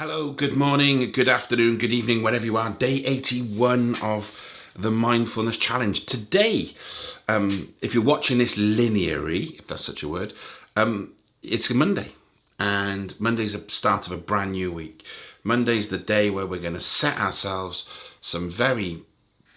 Hello, good morning, good afternoon, good evening, wherever you are. Day 81 of the Mindfulness Challenge. Today, um, if you're watching this linearly, if that's such a word, um, it's a Monday. And Monday's the start of a brand new week. Monday's the day where we're going to set ourselves some very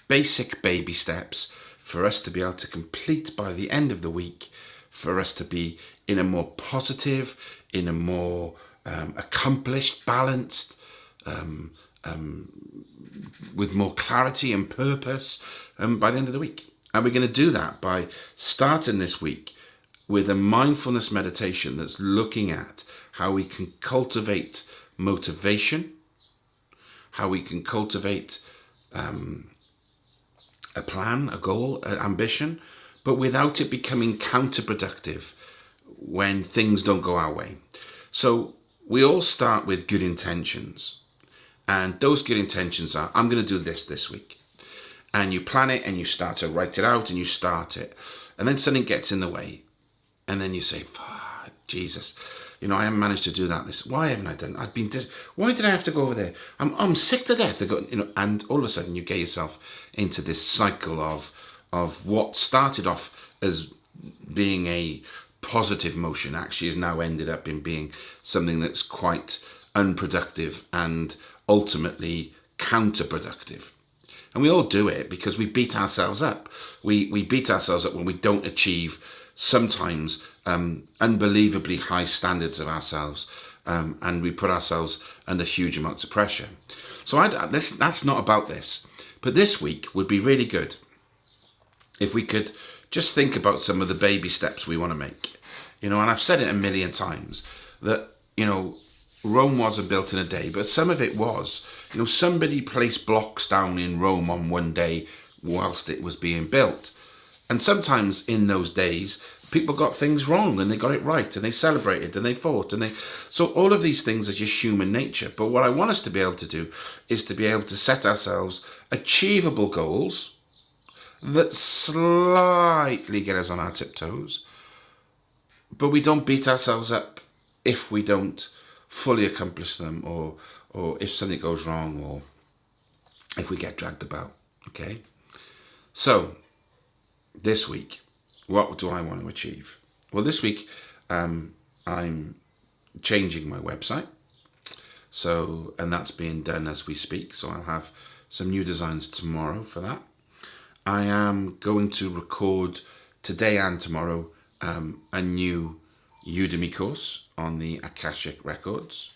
basic baby steps for us to be able to complete by the end of the week, for us to be in a more positive, in a more um, accomplished, balanced, um, um, with more clarity and purpose um, by the end of the week. And we're going to do that by starting this week with a mindfulness meditation that's looking at how we can cultivate motivation, how we can cultivate um, a plan, a goal, an ambition, but without it becoming counterproductive when things don't go our way. So we all start with good intentions. And those good intentions are, I'm going to do this this week. And you plan it and you start to write it out and you start it. And then something gets in the way. And then you say, Jesus, you know, I haven't managed to do that. This, why haven't I done? I've been. Dis- why did I have to go over there? I'm, I'm sick to death. Got, you know, and all of a sudden you get yourself into this cycle of, of what started off as being a positive motion actually has now ended up in being something that's quite unproductive and ultimately counterproductive. And we all do it because we beat ourselves up. We, we beat ourselves up when we don't achieve sometimes um, unbelievably high standards of ourselves um, and we put ourselves under huge amounts of pressure. So I, this, that's not about this. But this week would be really good if we could just think about some of the baby steps we want to make. You know, and I've said it a million times that, you know, Rome wasn't built in a day, but some of it was. You know, somebody placed blocks down in Rome on one day whilst it was being built. And sometimes in those days, people got things wrong and they got it right and they celebrated and they fought and they so all of these things are just human nature but what i want us to be able to do is to be able to set ourselves achievable goals that slightly get us on our tiptoes, but we don't beat ourselves up if we don't fully accomplish them or or if something goes wrong or if we get dragged about okay? So this week what do i want to achieve? Well this week um, i'm changing my website. So and that's being done as we speak. So i'll have some new designs tomorrow for that I am going to record today and tomorrow um, a new Udemy course on the Akashic Records.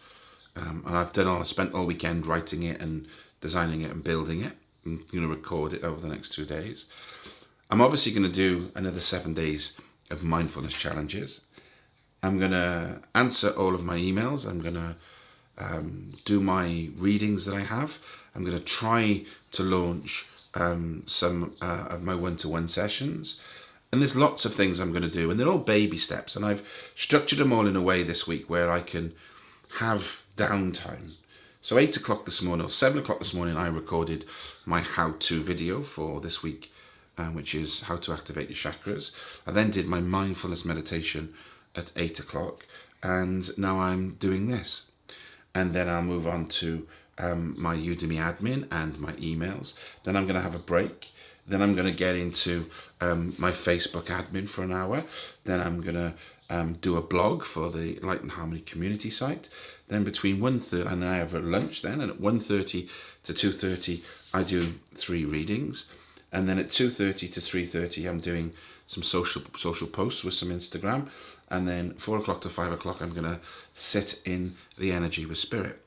Um, and I've done all, I spent all weekend writing it and designing it and building it. I'm going to record it over the next two days. I'm obviously going to do another seven days of mindfulness challenges. I'm going to answer all of my emails. I'm going to um, do my readings that I have. I'm going to try to launch um, some uh, of my one-to-one sessions. And there's lots of things I'm going to do, and they're all baby steps. And I've structured them all in a way this week where I can have downtime. So 8 o'clock this morning, or 7 o'clock this morning, I recorded my how-to video for this week, um, which is how to activate your chakras. I then did my mindfulness meditation at 8 o'clock, and now I'm doing this. And then I'll move on to um, my Udemy admin and my emails. Then I'm going to have a break. Then I'm going to get into um, my Facebook admin for an hour. Then I'm going to um, do a blog for the Light and Harmony community site. Then between 1.30 and I have a lunch then and at 1.30 to 2.30 I do three readings. And then at 2.30 to 3.30 I'm doing some social social posts with some Instagram. And then 4 o'clock to 5 o'clock I'm going to sit in the energy with spirit.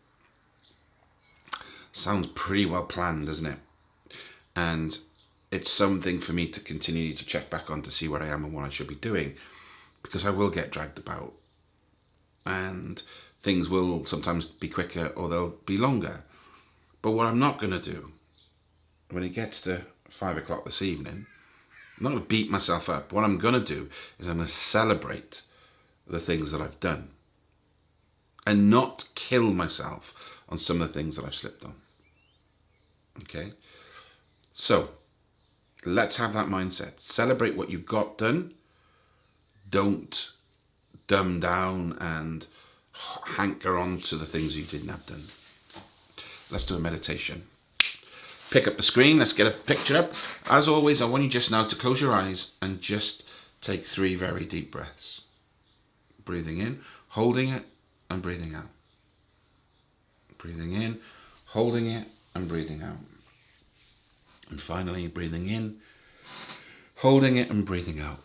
Sounds pretty well planned, doesn't it? And it's something for me to continue to check back on to see where I am and what I should be doing because I will get dragged about and things will sometimes be quicker or they'll be longer. But what I'm not going to do when it gets to five o'clock this evening, I'm not going to beat myself up. What I'm going to do is I'm going to celebrate the things that I've done and not kill myself on some of the things that I've slipped on. Okay? So, let's have that mindset. Celebrate what you got done. Don't dumb down and hanker on to the things you didn't have done. Let's do a meditation. Pick up the screen, let's get a picture up. As always, I want you just now to close your eyes and just take three very deep breaths. Breathing in, holding it, and breathing out. Breathing in, holding it, and breathing out. And finally, breathing in, holding it, and breathing out.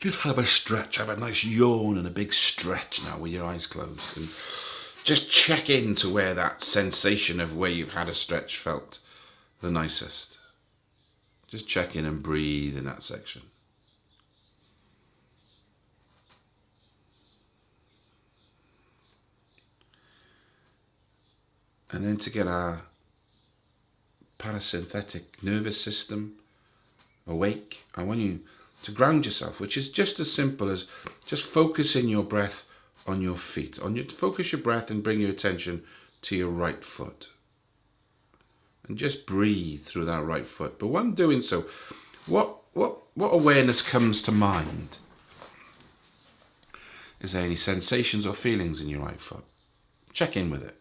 Just have a stretch, have a nice yawn and a big stretch now with your eyes closed. And just check into where that sensation of where you've had a stretch felt the nicest. Just check in and breathe in that section. And then to get our parasympathetic nervous system awake, I want you to ground yourself, which is just as simple as just focusing your breath on your feet. On your focus your breath and bring your attention to your right foot. And just breathe through that right foot. But when doing so, what what what awareness comes to mind? Is there any sensations or feelings in your right foot? Check in with it.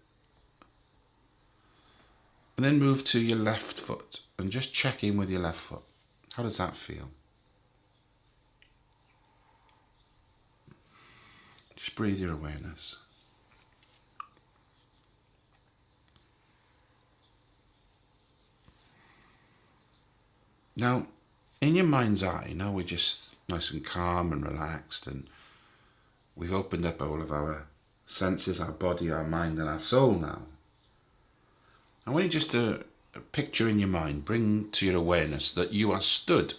And then move to your left foot and just check in with your left foot. How does that feel? Just breathe your awareness. Now, in your mind's eye, now we're just nice and calm and relaxed, and we've opened up all of our senses, our body, our mind, and our soul now. I want you just to picture in your mind, bring to your awareness that you are stood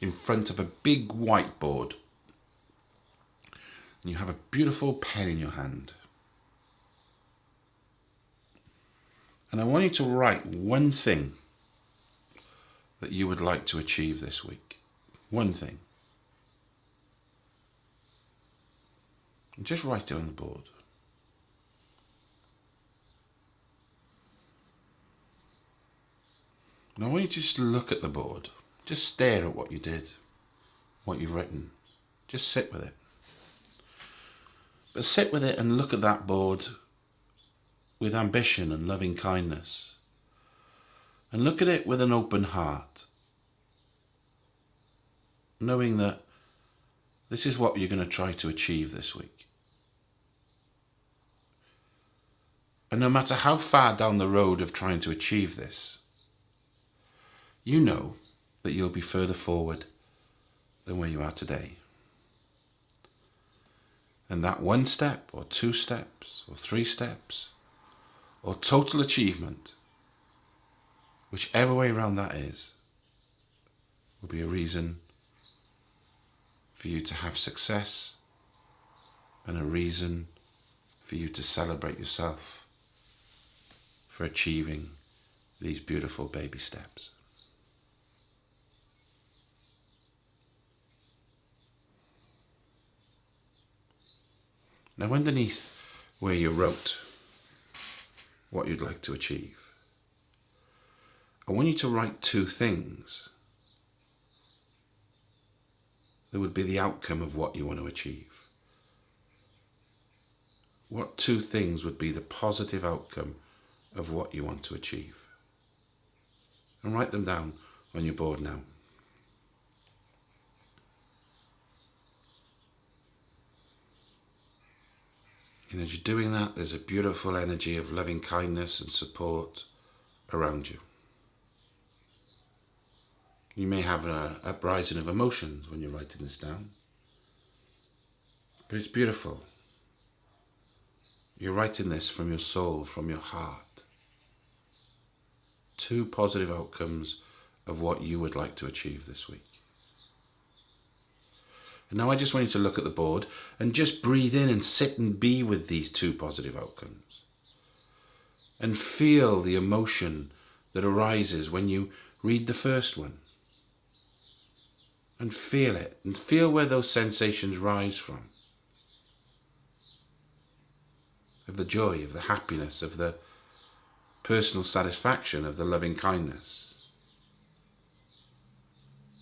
in front of a big whiteboard and you have a beautiful pen in your hand. And I want you to write one thing that you would like to achieve this week. One thing. And just write it on the board. And I want you to just look at the board. Just stare at what you did, what you've written. Just sit with it. But sit with it and look at that board with ambition and loving kindness. And look at it with an open heart. Knowing that this is what you're going to try to achieve this week. And no matter how far down the road of trying to achieve this, you know that you'll be further forward than where you are today. And that one step, or two steps, or three steps, or total achievement, whichever way around that is, will be a reason for you to have success and a reason for you to celebrate yourself for achieving these beautiful baby steps. Now underneath where you wrote what you'd like to achieve, I want you to write two things that would be the outcome of what you want to achieve. What two things would be the positive outcome of what you want to achieve? And write them down on your board now. And as you're doing that, there's a beautiful energy of loving kindness and support around you. You may have an uprising of emotions when you're writing this down, but it's beautiful. You're writing this from your soul, from your heart. Two positive outcomes of what you would like to achieve this week. And now I just want you to look at the board and just breathe in and sit and be with these two positive outcomes. And feel the emotion that arises when you read the first one. And feel it and feel where those sensations rise from. Of the joy, of the happiness, of the personal satisfaction, of the loving kindness.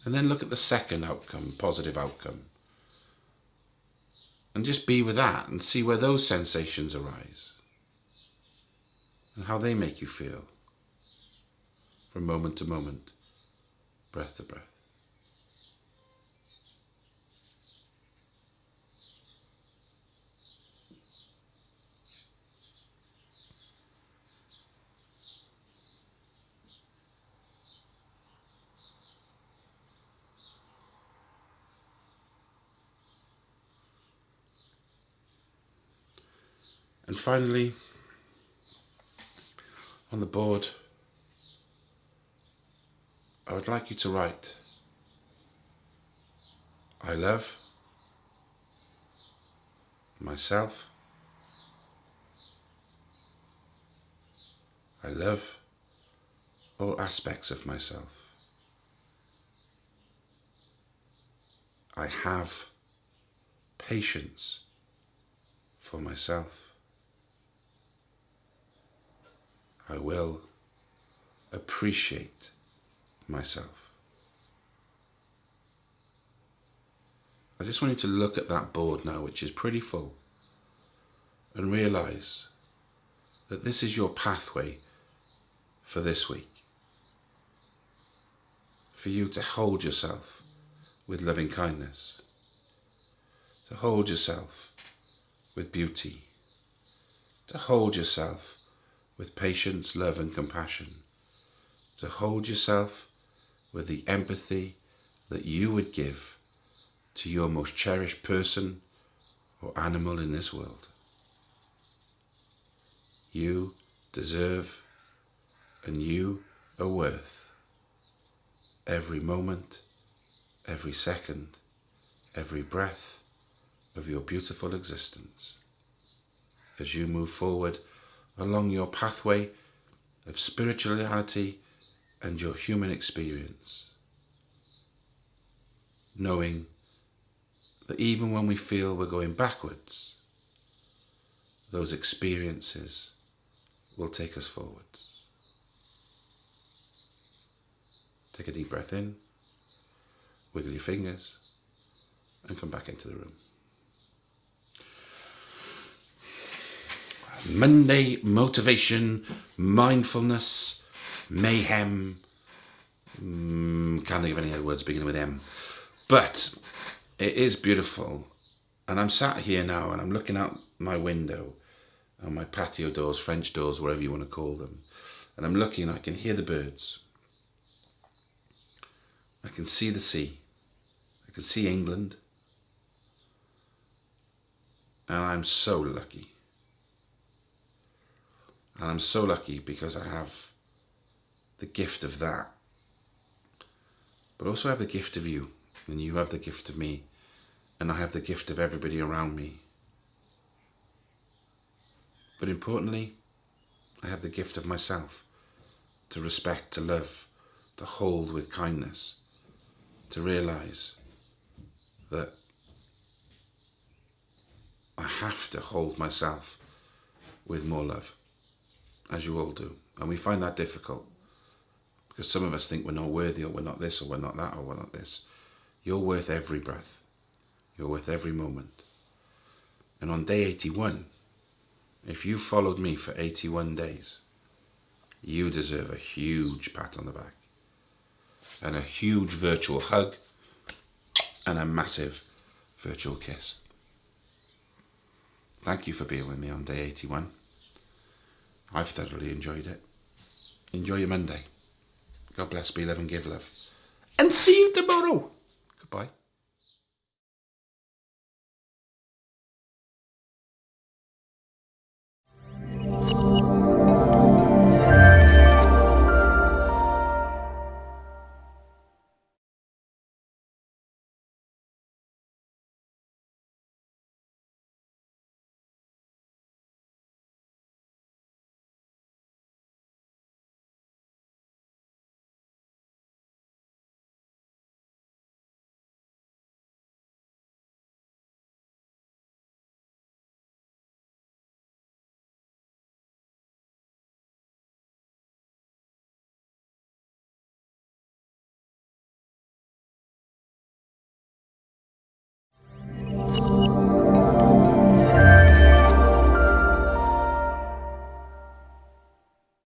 And then look at the second outcome, positive outcome And just be with that and see where those sensations arise and how they make you feel from moment to moment, breath to breath. And finally, on the board, I would like you to write, I love myself. I love all aspects of myself. I have patience for myself. I will appreciate myself. I just want you to look at that board now, which is pretty full, and realize that this is your pathway for this week. For you to hold yourself with loving kindness, to hold yourself with beauty, to hold yourself with patience, love and compassion, to hold yourself with the empathy that you would give to your most cherished person or animal in this world. You deserve and you are worth every moment, every second, every breath of your beautiful existence as you move forward along your pathway of spirituality and your human experience. Knowing that even when we feel we're going backwards, those experiences will take us forwards. Take a deep breath in, wiggle your fingers, and come back into the room. Monday motivation, mindfulness, mayhem. Mm, can't think of any other words beginning with M. But it is beautiful. And I'm sat here now and I'm looking out my window and my patio doors, French doors, whatever you want to call them. And I'm looking, and I can hear the birds. I can see the sea. I can see England. And I'm so lucky. And I'm so lucky because I have the gift of that. But also I have the gift of you. And you have the gift of me. And I have the gift of everybody around me. But importantly, I have the gift of myself to respect, to love, to hold with kindness, to realize that I have to hold myself with more love as you all do. And we find that difficult because some of us think we're not worthy or we're not this or we're not that or we're not this. You're worth every breath. You're worth every moment. And on day 81, if you followed me for 81 days, you deserve a huge pat on the back and a huge virtual hug and a massive virtual kiss. Thank you for being with me on day 81. I've thoroughly enjoyed it. Enjoy your Monday. God bless, be love and give love. And see you tomorrow. Goodbye.